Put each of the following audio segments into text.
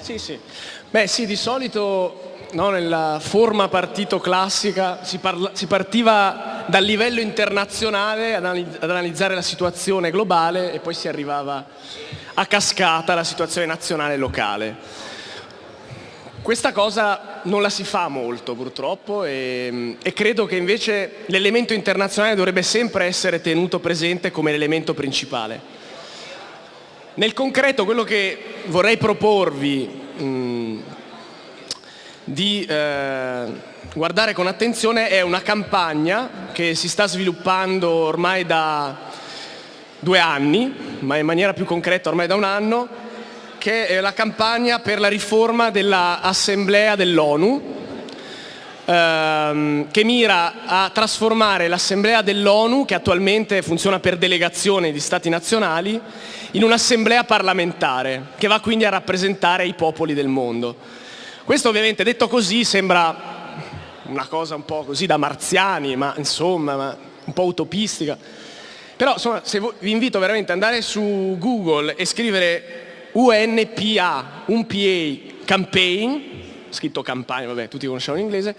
Sì, sì. Beh sì, di solito no, nella forma partito classica si, parla, si, partiva dal livello internazionale ad, analizzare la situazione globale e poi si arrivava a cascata alla situazione nazionale e locale. Questa cosa non la si fa molto purtroppo e, e credo che invece l'elemento internazionale dovrebbe sempre essere tenuto presente come l'elemento principale. Nel concreto quello che vorrei proporvi mh, di eh, guardare con attenzione è una campagna che si sta sviluppando ormai da due anni, ma in maniera più concreta ormai da un anno, che è la campagna per la riforma dell'Assemblea dell'ONU, ehm, che mira a trasformare l'Assemblea dell'ONU, che attualmente funziona per delegazione di Stati nazionali, in un'assemblea parlamentare, che va quindi a rappresentare i popoli del mondo. Questo ovviamente detto così sembra una cosa un po' così da marziani, ma insomma, ma un po' utopistica. Però insomma, vi invito veramente ad andare su Google e scrivere UNPA, un PA campaign, scritto campagna, vabbè, tutti conosciamo in inglese,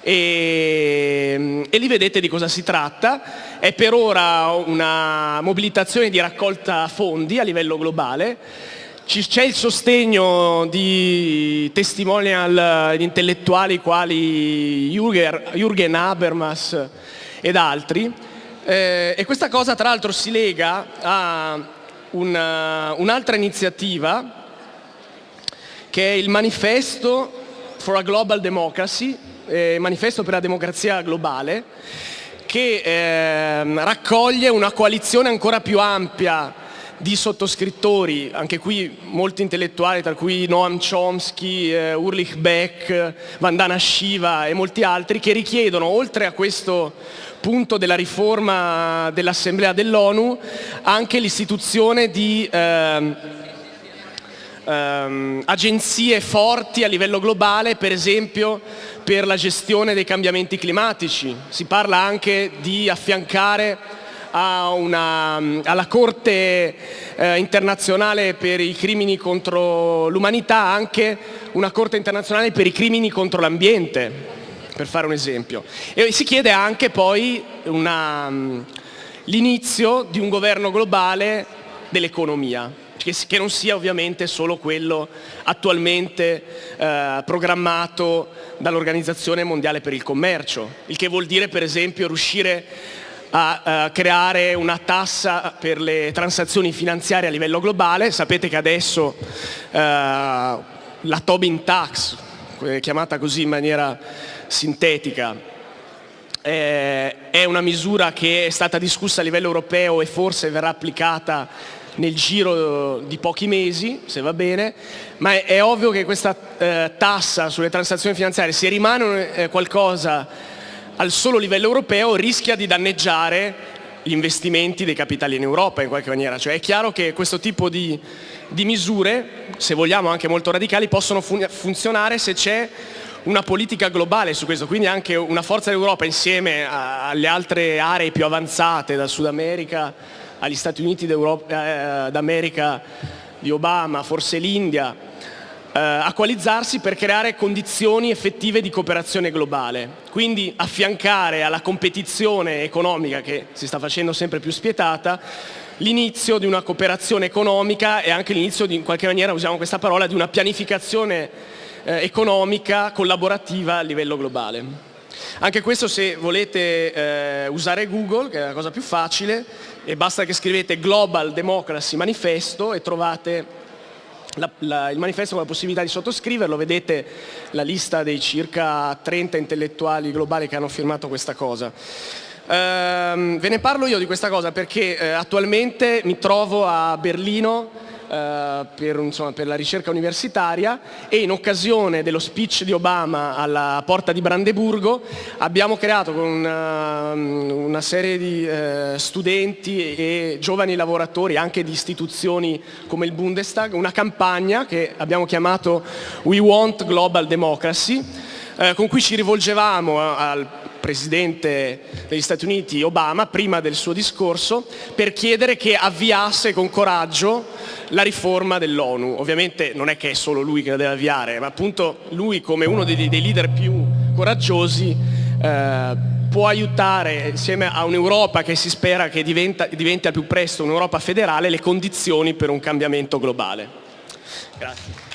e, e lì vedete di cosa si tratta. È per ora una mobilitazione di raccolta fondi a livello globale, c'è il sostegno di testimonial intellettuali quali Jürgen Habermas ed altri eh, e questa cosa tra l'altro si lega a un'altra un iniziativa che è il manifesto for a Global Democracy, eh, manifesto per la democrazia globale, che eh, raccoglie una coalizione ancora più ampia di sottoscrittori, anche qui molti intellettuali, tra cui Noam Chomsky, eh, Ulrich Beck, Vandana Shiva e molti altri, che richiedono, oltre a questo punto della riforma dell'Assemblea dell'ONU, anche l'istituzione di eh, ehm, agenzie forti a livello globale, per esempio per la gestione dei cambiamenti climatici. Si parla anche di affiancare una, alla Corte eh, internazionale per i crimini contro l'umanità anche una Corte internazionale per i crimini contro l'ambiente, per fare un esempio. E si chiede anche poi l'inizio di un governo globale dell'economia che, non sia ovviamente solo quello attualmente eh, programmato dall'Organizzazione Mondiale per il Commercio, il che vuol dire per esempio riuscire a, a creare una tassa per le transazioni finanziarie a livello globale. Sapete che adesso eh, la Tobin Tax, chiamata così in maniera sintetica, è una misura che è stata discussa a livello europeo e forse verrà applicata nel giro di pochi mesi, se va bene, ma è, è ovvio che questa eh, tassa sulle transazioni finanziarie, se rimane eh, qualcosa al solo livello europeo, rischia di danneggiare gli investimenti dei capitali in Europa in qualche maniera. Cioè è chiaro che questo tipo di, di misure, se vogliamo anche molto radicali, possono fun funzionare se c'è una politica globale su questo, quindi anche una forza dell'Europa insieme alle altre aree più avanzate, dal Sud America agli Stati Uniti eh, d'America di Obama, forse l'India, eh, a coalizzarsi per creare condizioni effettive di cooperazione globale. Quindi affiancare alla competizione economica che si sta facendo sempre più spietata l'inizio di una cooperazione economica e anche l'inizio in qualche maniera, usiamo questa parola, di una pianificazione eh, economica collaborativa a livello globale. Anche questo se volete eh, usare Google, che è la cosa più facile, e basta che scrivete Global Democracy Manifesto e trovate la, la, il manifesto con la possibilità di sottoscriverlo, vedete la lista dei circa 30 intellettuali globali che hanno firmato questa cosa. Ehm, ve ne parlo io di questa cosa perché eh, attualmente mi trovo a Berlino eh, per, insomma, per, la ricerca universitaria e in occasione dello speech di Obama alla porta di Brandeburgo abbiamo creato con una, una serie di uh, studenti e giovani lavoratori anche di istituzioni come il Bundestag una campagna che abbiamo chiamato We Want Global Democracy uh, con cui ci rivolgevamo al Presidente degli Stati Uniti Obama prima del suo discorso per chiedere che avviasse con coraggio la riforma dell'ONU. Ovviamente non è che è solo lui che la deve avviare, ma appunto lui come uno dei, dei leader più coraggiosi eh, può aiutare insieme a un'Europa che si spera che diventa, diventi al più presto un'Europa federale le condizioni per un cambiamento globale. Grazie.